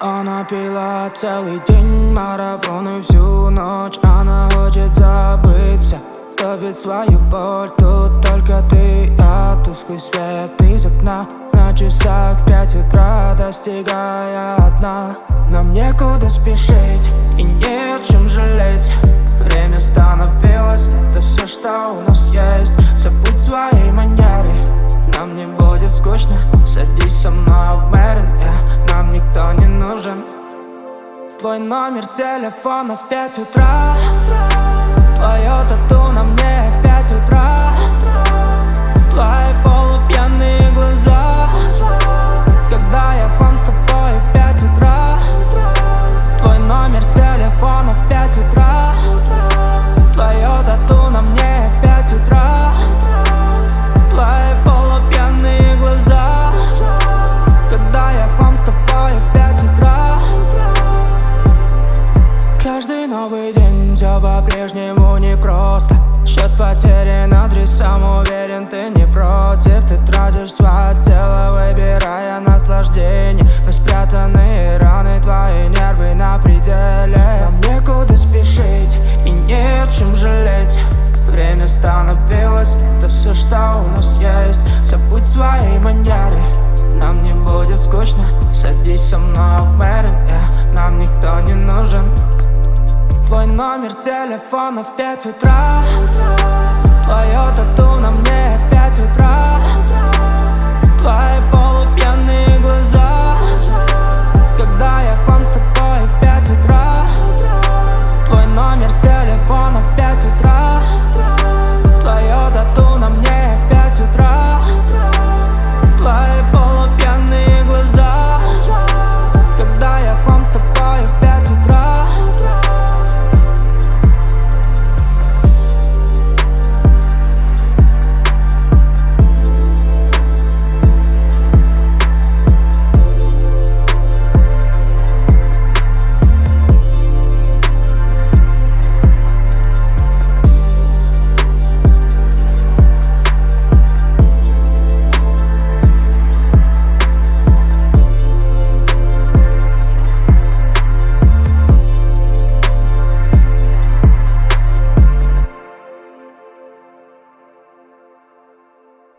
Она пила целый день, марафон и всю ночь Она хочет забыть все, топит свою боль Тут только ты я, тусклый свет из окна. На часах пять утра, достигая дна Нам некуда спешить и не чем жалеть нужен Твой номер телефона в пять утра новый день. Все по-прежнему непросто Счет потерян адресам, уверен ты не против. Ты тратишь свое тело, выбирая наслаждение. Но спрятанные раны, твои нервы на пределе. Нам некуда спешить и не чем жалеть. Время становилось, это все, что у нас есть. Забудь свои манеры, нам не будет скучно. Садись со мной в Мэрин, yeah, нам никто не нужен Твой номер телефона в пять утра. Твое тату на мне